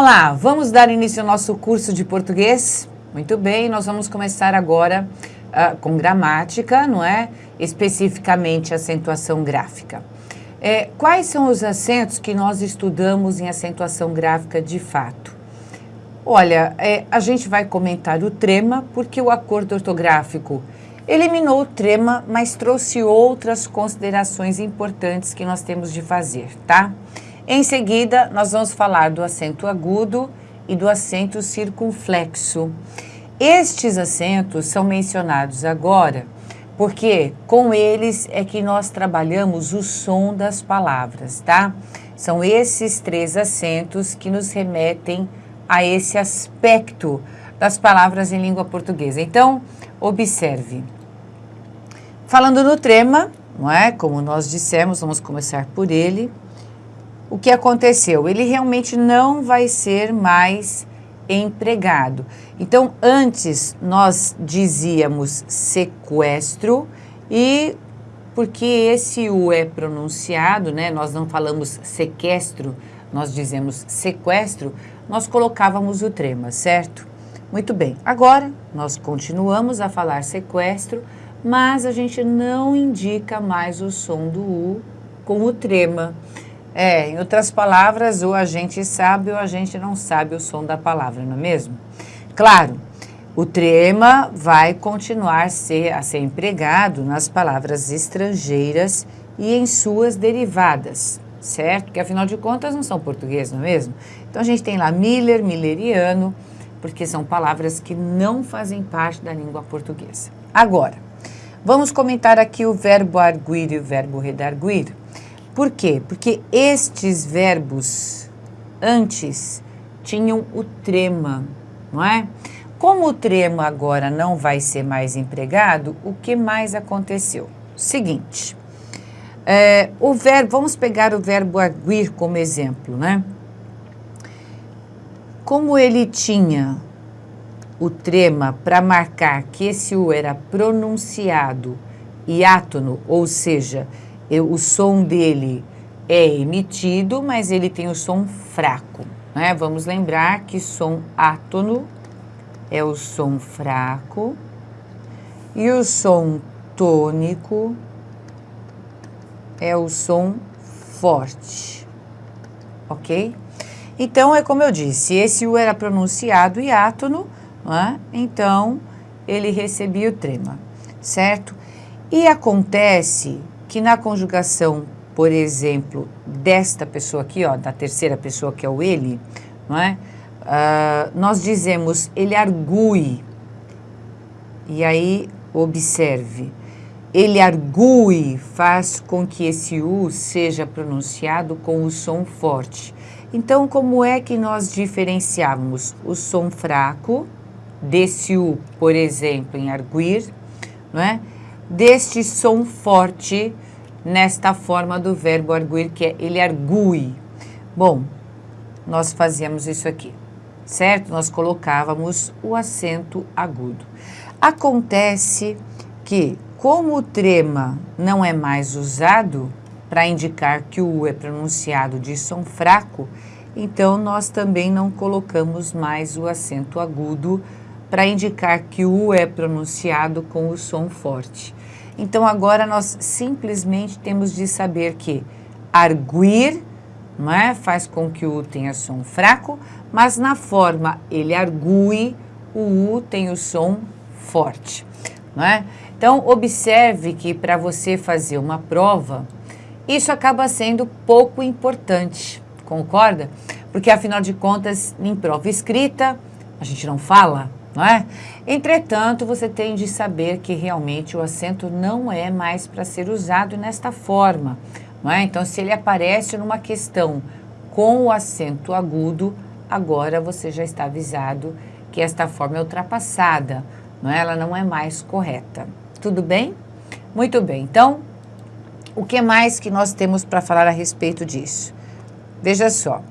Olá, vamos dar início ao nosso curso de português? Muito bem, nós vamos começar agora uh, com gramática, não é? Especificamente acentuação gráfica. É, quais são os acentos que nós estudamos em acentuação gráfica de fato? Olha, é, a gente vai comentar o trema, porque o acordo ortográfico eliminou o trema, mas trouxe outras considerações importantes que nós temos de fazer, tá? Em seguida, nós vamos falar do acento agudo e do acento circunflexo. Estes acentos são mencionados agora porque com eles é que nós trabalhamos o som das palavras, tá? São esses três acentos que nos remetem a esse aspecto das palavras em língua portuguesa. Então, observe. Falando no trema, não é? Como nós dissemos, vamos começar por ele o que aconteceu? Ele realmente não vai ser mais empregado. Então, antes nós dizíamos sequestro e porque esse U é pronunciado, né? Nós não falamos sequestro, nós dizemos sequestro, nós colocávamos o trema, certo? Muito bem. Agora, nós continuamos a falar sequestro, mas a gente não indica mais o som do U com o trema. É, em outras palavras, ou a gente sabe ou a gente não sabe o som da palavra, não é mesmo? Claro, o trema vai continuar a ser, a ser empregado nas palavras estrangeiras e em suas derivadas, certo? Porque afinal de contas não são português, não é mesmo? Então a gente tem lá Miller, Milleriano, porque são palavras que não fazem parte da língua portuguesa. Agora, vamos comentar aqui o verbo arguir e o verbo redarguir. Por quê? Porque estes verbos antes tinham o trema, não é? Como o trema agora não vai ser mais empregado, o que mais aconteceu? Seguinte, é, o verbo, vamos pegar o verbo arguir como exemplo, né? Como ele tinha o trema para marcar que esse U era pronunciado e átono, ou seja, eu, o som dele é emitido, mas ele tem o som fraco. Né? Vamos lembrar que som átono é o som fraco e o som tônico é o som forte, ok? Então, é como eu disse, esse U era pronunciado e átono, né? então ele recebia o trema, certo? E acontece que na conjugação, por exemplo, desta pessoa aqui, ó, da terceira pessoa que é o ele, não é? Uh, nós dizemos ele argue. E aí, observe, ele argue faz com que esse U seja pronunciado com o som forte. Então, como é que nós diferenciamos o som fraco desse U, por exemplo, em arguir, não é? Deste som forte nesta forma do verbo arguir, que é ele argue. Bom, nós fazíamos isso aqui, certo? Nós colocávamos o acento agudo. Acontece que, como o trema não é mais usado para indicar que o U é pronunciado de som fraco, então nós também não colocamos mais o acento agudo para indicar que o é pronunciado com o som forte. Então agora nós simplesmente temos de saber que arguir não é? faz com que o tenha som fraco, mas na forma ele argue, o U tem o som forte. Não é? Então observe que para você fazer uma prova, isso acaba sendo pouco importante, concorda? Porque afinal de contas, em prova escrita, a gente não fala, não é? Entretanto, você tem de saber que realmente o acento não é mais para ser usado nesta forma, não é? Então, se ele aparece numa questão com o acento agudo, agora você já está avisado que esta forma é ultrapassada, não é? Ela não é mais correta. Tudo bem? Muito bem. Então, o que mais que nós temos para falar a respeito disso? Veja só.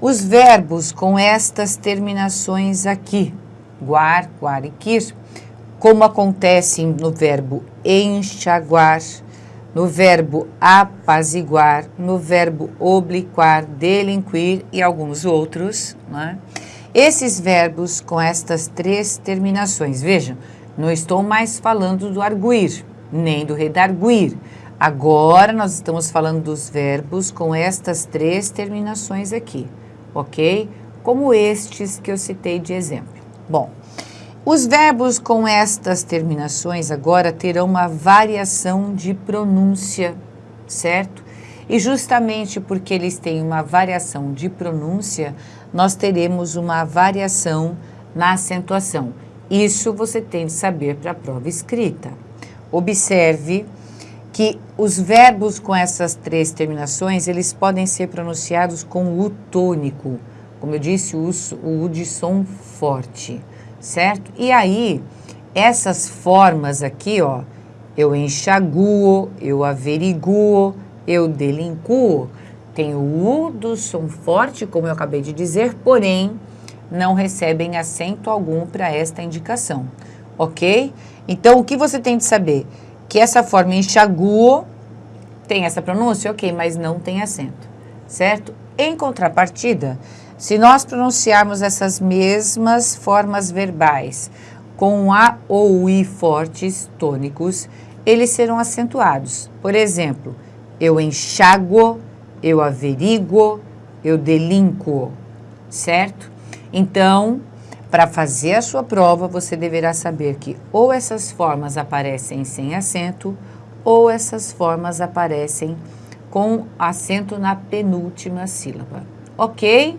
Os verbos com estas terminações aqui, guar, guar e quir, como acontece no verbo enxaguar, no verbo apaziguar, no verbo obliquar, delinquir e alguns outros. Né? Esses verbos com estas três terminações, vejam, não estou mais falando do arguir, nem do redarguir. Agora nós estamos falando dos verbos com estas três terminações aqui, ok? Como estes que eu citei de exemplo. Bom, os verbos com estas terminações agora terão uma variação de pronúncia, certo? E justamente porque eles têm uma variação de pronúncia, nós teremos uma variação na acentuação. Isso você tem de saber para a prova escrita. Observe que os verbos com essas três terminações, eles podem ser pronunciados com o tônico. Como eu disse, o, o de som forte, certo? E aí, essas formas aqui, ó, eu enxaguo, eu averiguo, eu delinquo, tem o U do som forte, como eu acabei de dizer, porém, não recebem acento algum para esta indicação, ok? Então, o que você tem de saber? Que essa forma enxaguo tem essa pronúncia, ok, mas não tem acento, certo? Em contrapartida, se nós pronunciarmos essas mesmas formas verbais com A ou I fortes tônicos, eles serão acentuados. Por exemplo, eu enxago, eu averiguo, eu delinquo, certo? Então, para fazer a sua prova, você deverá saber que ou essas formas aparecem sem acento, ou essas formas aparecem com acento na penúltima sílaba. Ok?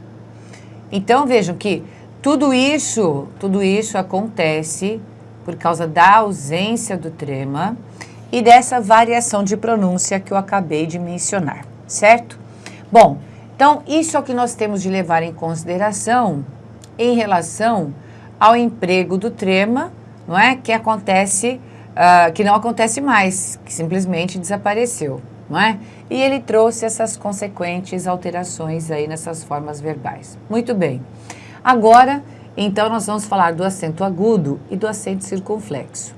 Então, vejam que tudo isso, tudo isso acontece por causa da ausência do trema, e dessa variação de pronúncia que eu acabei de mencionar, certo? Bom, então isso é o que nós temos de levar em consideração em relação ao emprego do trema, não é? Que acontece, uh, que não acontece mais, que simplesmente desapareceu, não é? E ele trouxe essas consequentes alterações aí nessas formas verbais. Muito bem. Agora, então, nós vamos falar do acento agudo e do acento circunflexo.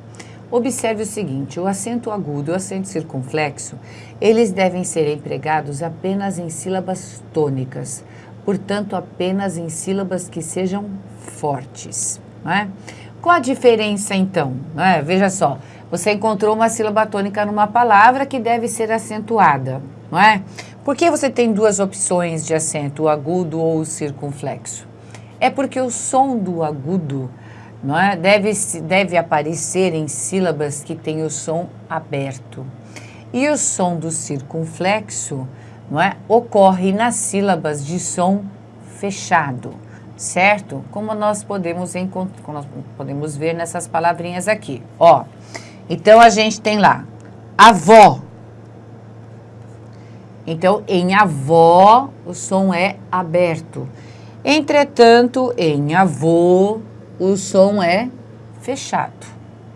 Observe o seguinte, o acento agudo e o acento circunflexo, eles devem ser empregados apenas em sílabas tônicas, portanto, apenas em sílabas que sejam fortes. Não é? Qual a diferença, então? É? Veja só, você encontrou uma sílaba tônica numa palavra que deve ser acentuada, não é? Por que você tem duas opções de acento, o agudo ou o circunflexo? É porque o som do agudo não é? deve, deve aparecer em sílabas que têm o som aberto. E o som do circunflexo não é? ocorre nas sílabas de som fechado, certo? Como nós podemos, como nós podemos ver nessas palavrinhas aqui. Ó, então, a gente tem lá avó. Então, em avó, o som é aberto. Entretanto, em avô, o som é fechado,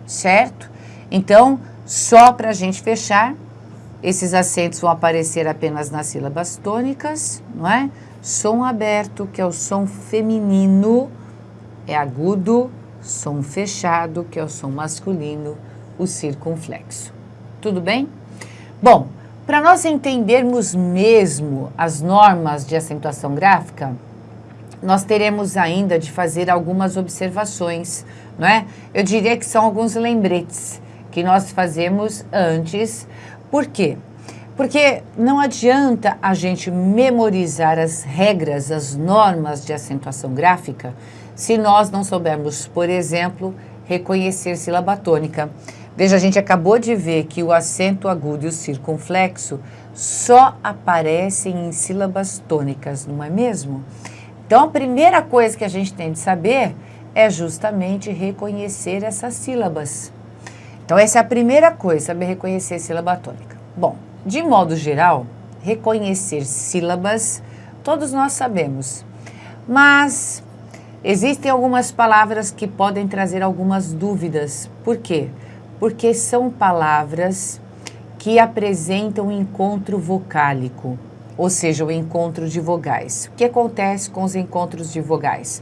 certo? Então, só para a gente fechar, esses acentos vão aparecer apenas nas sílabas tônicas, não é? Som aberto, que é o som feminino, é agudo, som fechado, que é o som masculino, o circunflexo. Tudo bem? Bom, para nós entendermos mesmo as normas de acentuação gráfica, nós teremos ainda de fazer algumas observações, não é? Eu diria que são alguns lembretes que nós fazemos antes. Por quê? Porque não adianta a gente memorizar as regras, as normas de acentuação gráfica, se nós não soubermos, por exemplo, reconhecer sílaba tônica. Veja, a gente acabou de ver que o acento agudo e o circunflexo só aparecem em sílabas tônicas, não é mesmo? Então, a primeira coisa que a gente tem de saber é justamente reconhecer essas sílabas. Então, essa é a primeira coisa, saber reconhecer sílaba tônica. Bom, de modo geral, reconhecer sílabas, todos nós sabemos. Mas existem algumas palavras que podem trazer algumas dúvidas. Por quê? São palavras que apresentam encontro vocálico ou seja, o encontro de vogais. O que acontece com os encontros de vogais?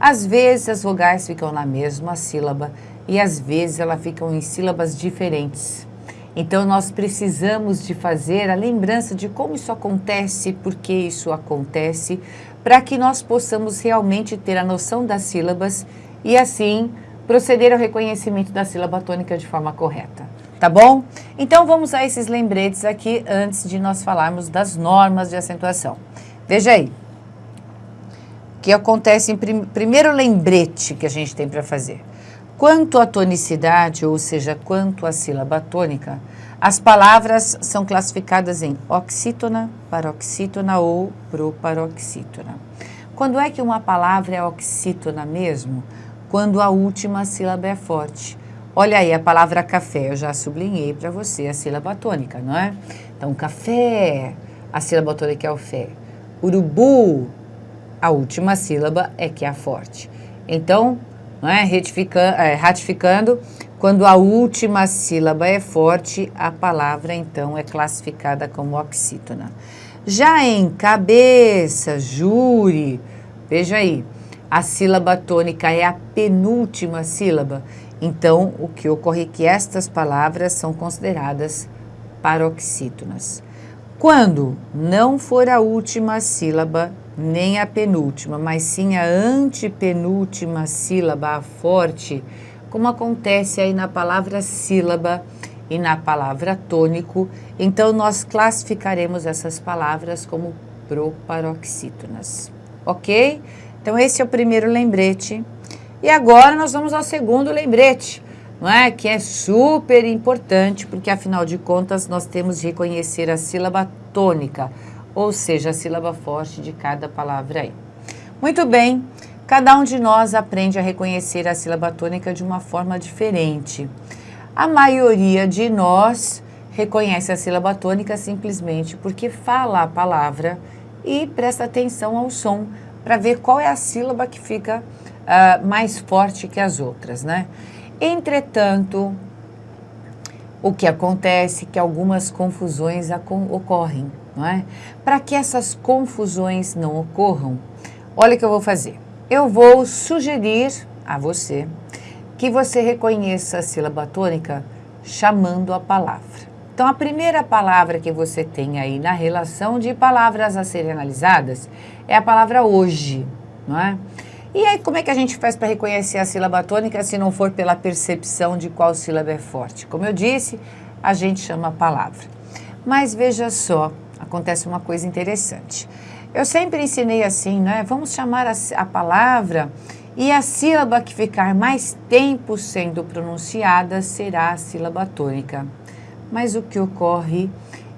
Às vezes as vogais ficam na mesma sílaba e às vezes elas ficam em sílabas diferentes. Então nós precisamos de fazer a lembrança de como isso acontece, por que isso acontece, para que nós possamos realmente ter a noção das sílabas e assim proceder ao reconhecimento da sílaba tônica de forma correta. Tá bom? Então vamos a esses lembretes aqui antes de nós falarmos das normas de acentuação. Veja aí. O que acontece em prim primeiro lembrete que a gente tem para fazer. Quanto à tonicidade, ou seja, quanto à sílaba tônica, as palavras são classificadas em oxítona, paroxítona ou proparoxítona. Quando é que uma palavra é oxítona mesmo? Quando a última sílaba é forte. Olha aí a palavra café, eu já sublinhei para você a sílaba tônica, não é? Então, café, a sílaba tônica é o fé. Urubu, a última sílaba é que é a forte. Então, não é? Retificando, é, ratificando, quando a última sílaba é forte, a palavra então é classificada como oxítona. Já em cabeça, júri, veja aí, a sílaba tônica é a penúltima sílaba. Então, o que ocorre é que estas palavras são consideradas paroxítonas. Quando não for a última sílaba, nem a penúltima, mas sim a antepenúltima sílaba, a forte, como acontece aí na palavra sílaba e na palavra tônico, então nós classificaremos essas palavras como proparoxítonas, ok? Então esse é o primeiro lembrete. E agora nós vamos ao segundo lembrete, não é? Que é super importante, porque afinal de contas nós temos de reconhecer a sílaba tônica, ou seja, a sílaba forte de cada palavra aí. Muito bem, cada um de nós aprende a reconhecer a sílaba tônica de uma forma diferente. A maioria de nós reconhece a sílaba tônica simplesmente porque fala a palavra e presta atenção ao som para ver qual é a sílaba que fica uh, mais forte que as outras, né? Entretanto, o que acontece é que algumas confusões ocorrem não é? Para que essas confusões não ocorram, olha o que eu vou fazer. Eu vou sugerir a você que você reconheça a sílaba tônica chamando a palavra. Então, a primeira palavra que você tem aí na relação de palavras a serem analisadas é a palavra hoje, não é? E aí, como é que a gente faz para reconhecer a sílaba tônica se não for pela percepção de qual sílaba é forte? Como eu disse, a gente chama a palavra. Mas veja só, acontece uma coisa interessante. Eu sempre ensinei assim, né? Vamos chamar a, a palavra e a sílaba que ficar mais tempo sendo pronunciada será a sílaba tônica. Mas o que ocorre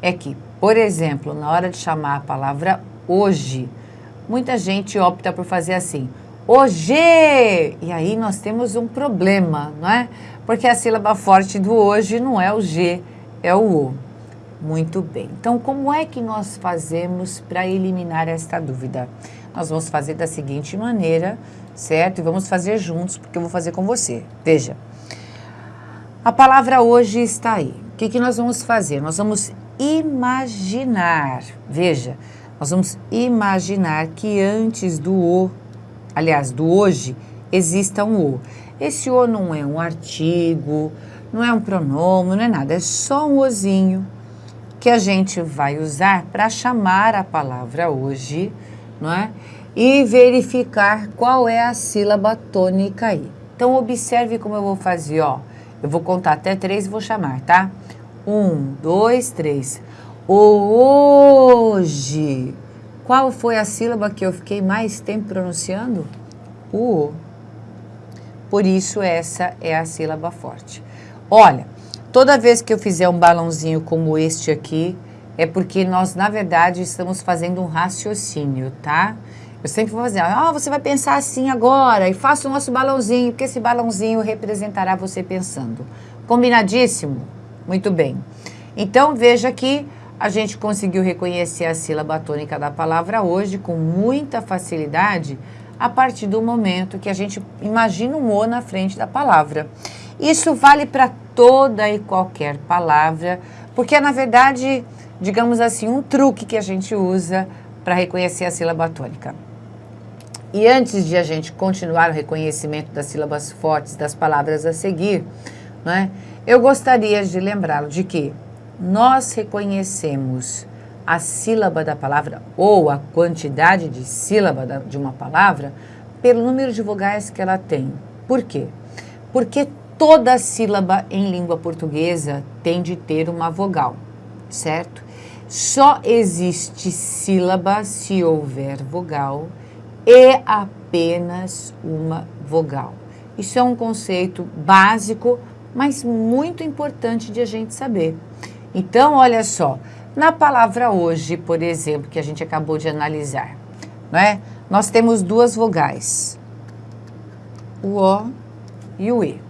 é que, por exemplo, na hora de chamar a palavra hoje, muita gente opta por fazer assim, hoje! E aí nós temos um problema, não é? Porque a sílaba forte do hoje não é o G, é o O. Muito bem. Então, como é que nós fazemos para eliminar esta dúvida? Nós vamos fazer da seguinte maneira, certo? E vamos fazer juntos, porque eu vou fazer com você. Veja, a palavra hoje está aí. O que, que nós vamos fazer? Nós vamos imaginar, veja, nós vamos imaginar que antes do o, aliás, do hoje, exista um o. Esse o não é um artigo, não é um pronome, não é nada, é só um ozinho que a gente vai usar para chamar a palavra hoje, não é? E verificar qual é a sílaba tônica aí. Então, observe como eu vou fazer, ó. Eu vou contar até três e vou chamar, tá? Um, dois, três. Hoje. Qual foi a sílaba que eu fiquei mais tempo pronunciando? O. Por isso, essa é a sílaba forte. Olha, Toda vez que eu fizer um balãozinho como este aqui, é porque nós, na verdade, estamos fazendo um raciocínio, tá? Eu sempre vou fazer, ah, você vai pensar assim agora e faça o nosso balãozinho, porque esse balãozinho representará você pensando. Combinadíssimo? Muito bem. Então, veja que a gente conseguiu reconhecer a sílaba tônica da palavra hoje com muita facilidade a partir do momento que a gente imagina um O na frente da palavra. Isso vale para toda e qualquer palavra, porque é, na verdade, digamos assim, um truque que a gente usa para reconhecer a sílaba tônica. E antes de a gente continuar o reconhecimento das sílabas fortes das palavras a seguir, né? Eu gostaria de lembrá-lo de que nós reconhecemos a sílaba da palavra ou a quantidade de sílaba de uma palavra pelo número de vogais que ela tem. Por quê? Porque toda sílaba em língua portuguesa tem de ter uma vogal, certo? Só existe sílaba se houver vogal e apenas uma vogal. Isso é um conceito básico, mas muito importante de a gente saber. Então, olha só, na palavra hoje, por exemplo, que a gente acabou de analisar, não é? Nós temos duas vogais, o O e o E,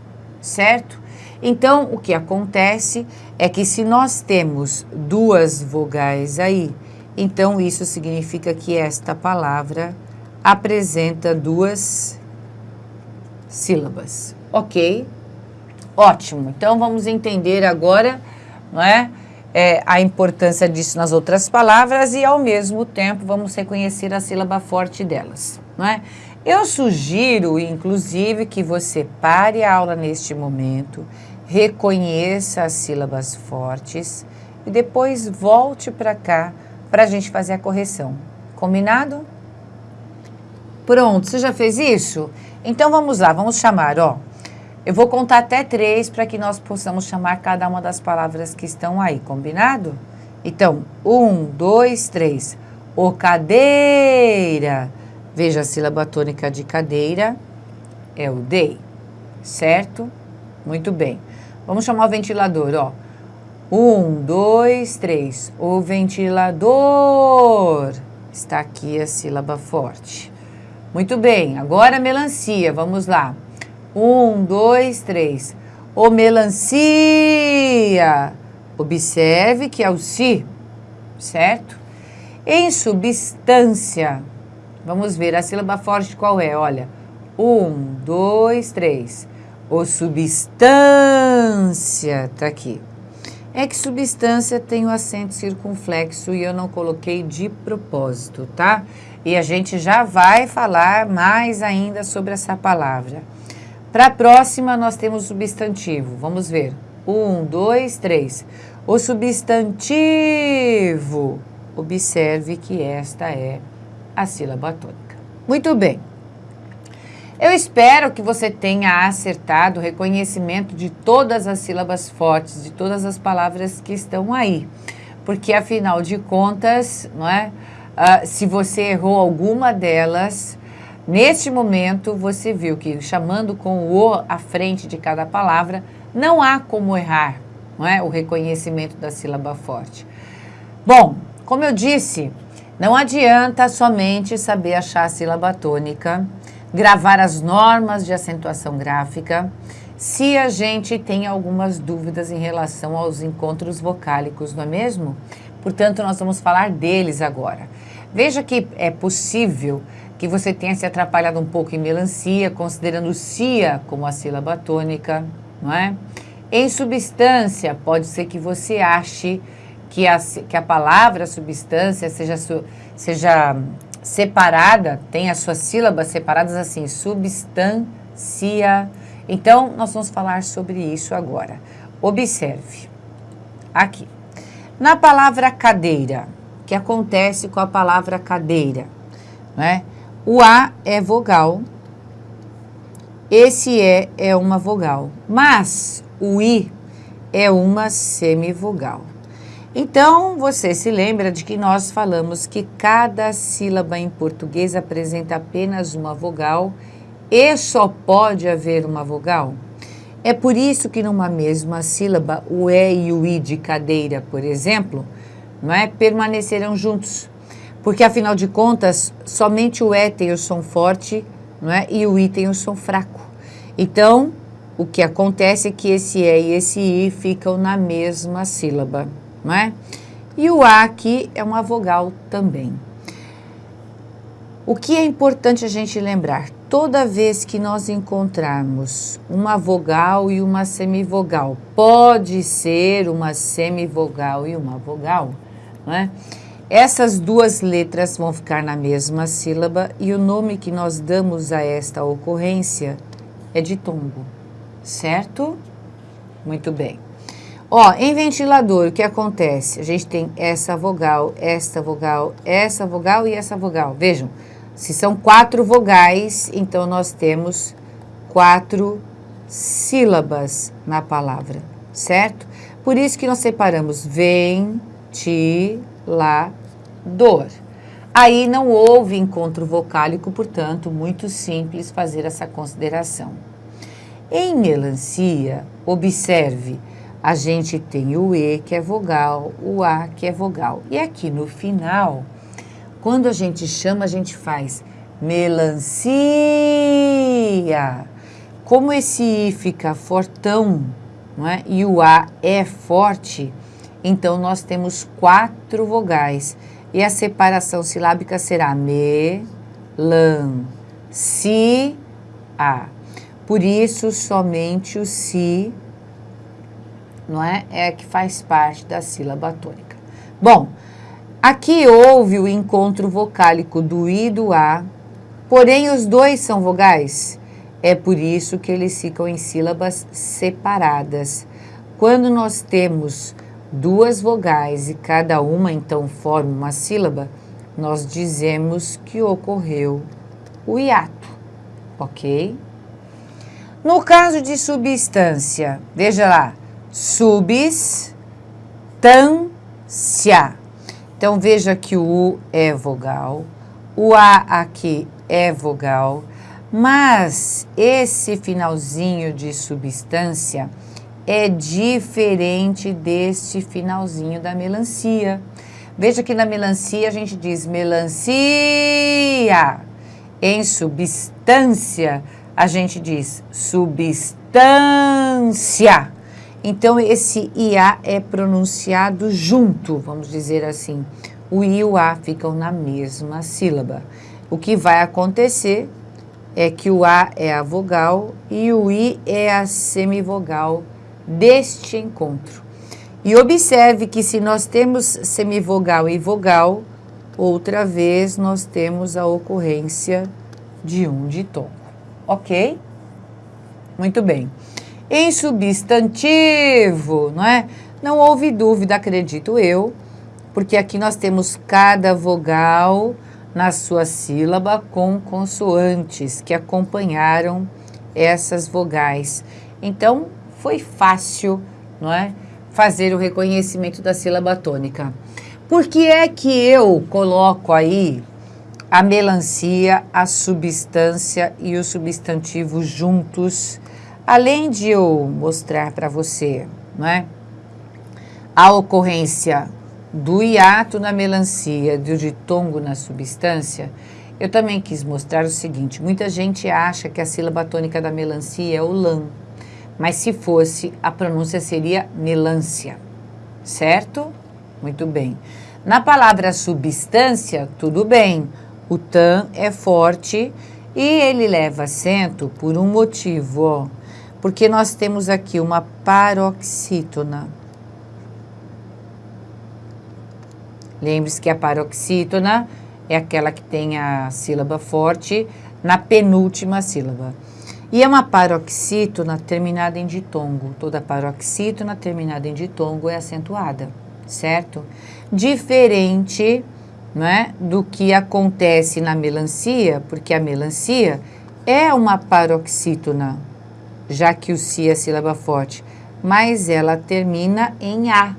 certo? Então, o que acontece é que se nós temos duas vogais aí, então isso significa que esta palavra apresenta duas sílabas, ok? Ótimo, então vamos entender agora, não é? é, a importância disso nas outras palavras e, ao mesmo tempo, vamos reconhecer a sílaba forte delas. Não é? Eu sugiro, inclusive, que você pare a aula neste momento, reconheça as sílabas fortes e depois volte para cá para a gente fazer a correção. Combinado? Pronto, você já fez isso? Então vamos lá, vamos chamar, ó. Eu vou contar até três para que nós possamos chamar cada uma das palavras que estão aí, combinado? Então, um, dois, três. O cadeira. Veja a sílaba tônica de cadeira. É o dei, certo? Muito bem. Vamos chamar o ventilador, ó. Um, dois, três. O ventilador. Está aqui a sílaba forte. Muito bem. Agora melancia. Vamos lá. Um, dois, três. O melancia. Observe que é o si, certo? Em substância, vamos ver a sílaba forte qual é, olha. Um, dois, três. O substância, tá aqui. É que substância tem o acento circunflexo e eu não coloquei de propósito, tá? E a gente já vai falar mais ainda sobre essa palavra. Para a próxima, nós temos substantivo. Vamos ver. Um, dois, três. O substantivo. Observe que esta é a sílaba tônica. Muito bem. Eu espero que você tenha acertado o reconhecimento de todas as sílabas fortes, de todas as palavras que estão aí. Porque, afinal de contas, não é? Uh, se você errou alguma delas, Neste momento, você viu que chamando com o O à frente de cada palavra, não há como errar não é? o reconhecimento da sílaba forte. Bom, como eu disse, não adianta somente saber achar a sílaba tônica, gravar as normas de acentuação gráfica, se a gente tem algumas dúvidas em relação aos encontros vocálicos, não é mesmo? Portanto, nós vamos falar deles agora. Veja que é possível que você tenha se atrapalhado um pouco em melancia, considerando cia como a sílaba tônica, não é? Em substância, pode ser que você ache que a, que a palavra substância seja, seja separada, tem as suas sílabas separadas assim, substância. Então, nós vamos falar sobre isso agora. Observe, aqui. Na palavra cadeira, que acontece com a palavra cadeira, né? O A é vogal, esse E é uma vogal, mas o I é uma semivogal. Então, você se lembra de que nós falamos que cada sílaba em português apresenta apenas uma vogal e só pode haver uma vogal? É por isso que numa mesma sílaba, o E e o I de cadeira, por exemplo, não é, permanecerão juntos porque afinal de contas, somente o E tem o som forte não é? e o I tem o som fraco. Então, o que acontece é que esse E e esse I ficam na mesma sílaba. Não é? E o A aqui é uma vogal também. O que é importante a gente lembrar? Toda vez que nós encontrarmos uma vogal e uma semivogal, pode ser uma semivogal e uma vogal, não é? Essas duas letras vão ficar na mesma sílaba e o nome que nós damos a esta ocorrência é de tombo, certo? Muito bem. Ó, em ventilador, o que acontece? A gente tem essa vogal, esta vogal, essa vogal e essa vogal. Vejam, se são quatro vogais, então nós temos quatro sílabas na palavra, certo? Por isso que nós separamos ventilador. Aí não houve encontro vocálico, portanto, muito simples fazer essa consideração. Em melancia, observe, a gente tem o E, que é vogal, o A, que é vogal. E aqui no final, quando a gente chama, a gente faz melancia. Como esse I fica fortão, não é? e o A é forte, então nós temos quatro vogais. E a separação silábica será me, lan, si, a. Por isso, somente o si não é? É que faz parte da sílaba tônica. Bom, aqui houve o encontro vocálico do I e do A, porém os dois são vogais. É por isso que eles ficam em sílabas separadas. Quando nós temos duas vogais e cada uma então forma uma sílaba, nós dizemos que ocorreu o hiato, ok? No caso de substância, veja lá, substância. Então, veja que o U é vogal, o A aqui é vogal, mas esse finalzinho de substância é diferente deste finalzinho da melancia. Veja que na melancia a gente diz melancia. Em substância, a gente diz substância. Então, esse IA é pronunciado junto, vamos dizer assim. O I e o A ficam na mesma sílaba. O que vai acontecer é que o A é a vogal e o I é a semivogal deste encontro. E observe que se nós temos semivogal e vogal, outra vez nós temos a ocorrência de um ditongo. Ok? Muito bem. Em substantivo, não é? Não houve dúvida, acredito eu, porque aqui nós temos cada vogal na sua sílaba com consoantes que acompanharam essas vogais. Então, foi fácil, não é? Fazer o reconhecimento da sílaba tônica. Por que é que eu coloco aí a melancia, a substância e o substantivo juntos Além de eu mostrar para você não é, a ocorrência do hiato na melancia, do ditongo na substância, eu também quis mostrar o seguinte, muita gente acha que a sílaba tônica da melancia é o lã, mas se fosse, a pronúncia seria melância, certo? Muito bem. Na palavra substância, tudo bem, o tan é forte e ele leva acento por um motivo, ó, porque nós temos aqui uma paroxítona. Lembre-se que a paroxítona é aquela que tem a sílaba forte na penúltima sílaba. E é uma paroxítona terminada em ditongo. Toda paroxítona terminada em ditongo é acentuada, certo? Diferente é, do que acontece na melancia, porque a melancia é uma paroxítona, já que o si é sílaba forte, mas ela termina em A,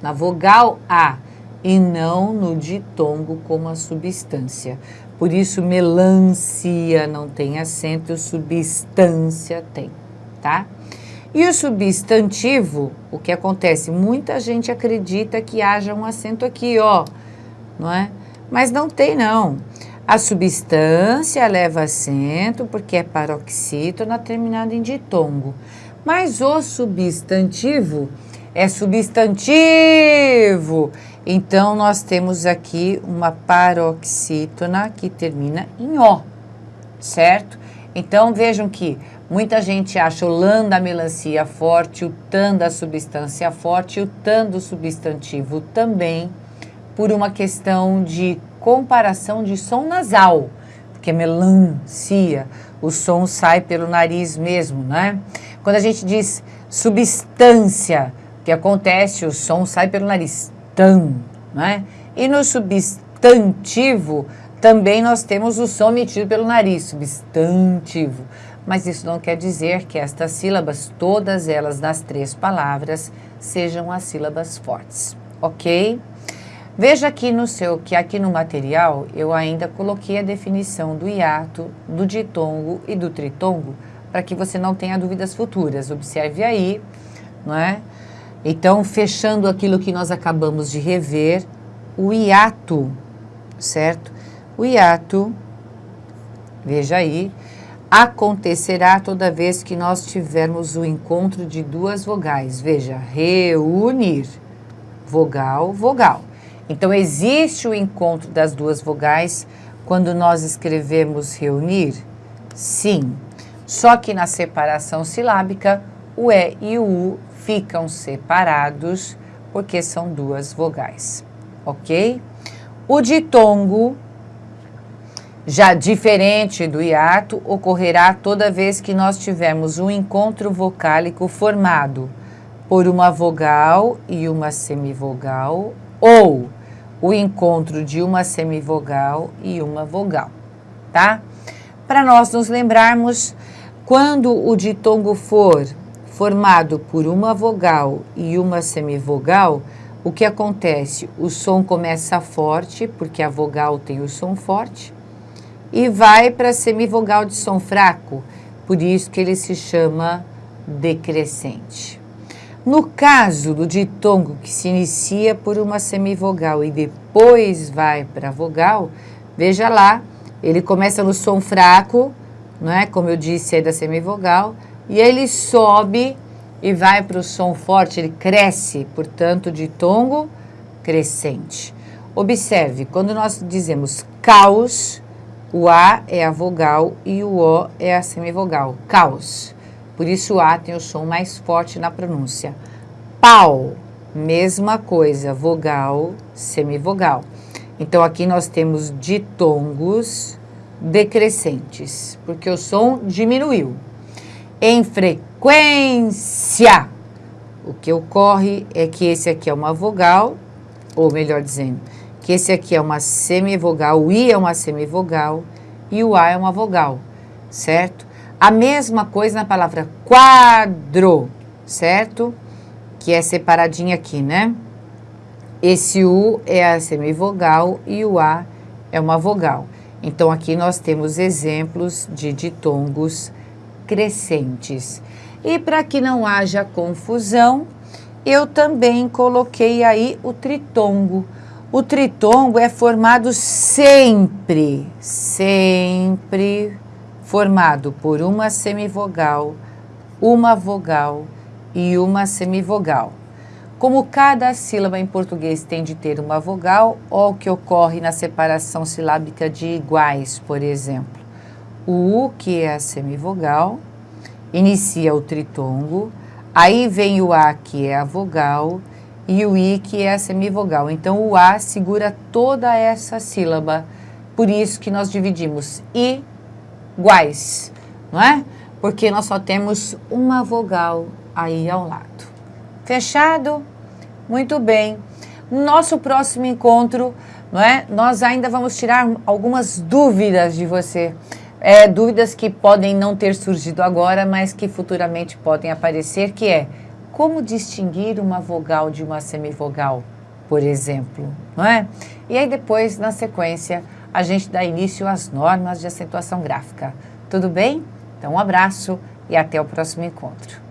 na vogal A, e não no ditongo como a substância. Por isso, melancia não tem acento, substância tem, tá? E o substantivo, o que acontece? Muita gente acredita que haja um acento aqui, ó, não é? Mas não tem, não. A substância leva acento porque é paroxítona terminada em ditongo. Mas o substantivo é substantivo. Então, nós temos aqui uma paroxítona que termina em O, certo? Então, vejam que muita gente acha o lã da melancia forte, o tan da substância forte, o tan do substantivo também, por uma questão de comparação de som nasal, porque melancia, o som sai pelo nariz mesmo, né? Quando a gente diz substância, o que acontece, o som sai pelo nariz, tam, não é? E no substantivo, também nós temos o som emitido pelo nariz, substantivo. Mas isso não quer dizer que estas sílabas, todas elas nas três palavras, sejam as sílabas fortes, ok? Veja aqui no seu, que aqui no material eu ainda coloquei a definição do hiato, do ditongo e do tritongo, para que você não tenha dúvidas futuras. Observe aí, não é? Então, fechando aquilo que nós acabamos de rever, o hiato, certo? O hiato, veja aí, acontecerá toda vez que nós tivermos o encontro de duas vogais. Veja, reunir, vogal, vogal. Então, existe o encontro das duas vogais quando nós escrevemos reunir? Sim. Só que na separação silábica, o E e o U ficam separados porque são duas vogais, ok? O ditongo já diferente do hiato, ocorrerá toda vez que nós tivermos um encontro vocálico formado por uma vogal e uma semivogal ou o encontro de uma semivogal e uma vogal, tá? Para nós nos lembrarmos, quando o ditongo for formado por uma vogal e uma semivogal, o que acontece? O som começa forte, porque a vogal tem o som forte, e vai para a semivogal de som fraco, por isso que ele se chama decrescente. No caso do ditongo que se inicia por uma semivogal e depois vai para a vogal, veja lá, ele começa no som fraco, não é? Como eu disse, da semivogal, e ele sobe e vai para o som forte, ele cresce, portanto, ditongo crescente. Observe, quando nós dizemos caos, o A é a vogal e o O é a semivogal. Caos. Por isso o A tem o som mais forte na pronúncia. Pau. Mesma coisa, vogal, semivogal. Então aqui nós temos ditongos decrescentes, porque o som diminuiu. Em frequência, o que ocorre é que esse aqui é uma vogal, ou melhor dizendo, que esse aqui é uma semivogal, o I é uma semivogal e o A é uma vogal, certo? A mesma coisa na palavra quadro, certo? Que é separadinho aqui, né? Esse U é a semivogal e o A é uma vogal. Então, aqui nós temos exemplos de ditongos crescentes. E para que não haja confusão, eu também coloquei aí o tritongo. O tritongo é formado sempre, sempre formado por uma semivogal, uma vogal e uma semivogal. Como cada sílaba em português tem de ter uma vogal, ou o que ocorre na separação silábica de iguais, por exemplo. O U, que é a semivogal, inicia o tritongo, aí vem o A, que é a vogal, e o I, que é a semivogal. Então, o A segura toda essa sílaba. Por isso que nós dividimos iguais, não é? Porque nós só temos uma vogal aí ao lado. Fechado? Muito bem. Nosso próximo encontro, não é? Nós ainda vamos tirar algumas dúvidas de você. É, dúvidas que podem não ter surgido agora, mas que futuramente podem aparecer, que é como distinguir uma vogal de uma semivogal, por exemplo, não é? E aí depois, na sequência, a gente dá início às normas de acentuação gráfica. Tudo bem? Então, um abraço e até o próximo encontro.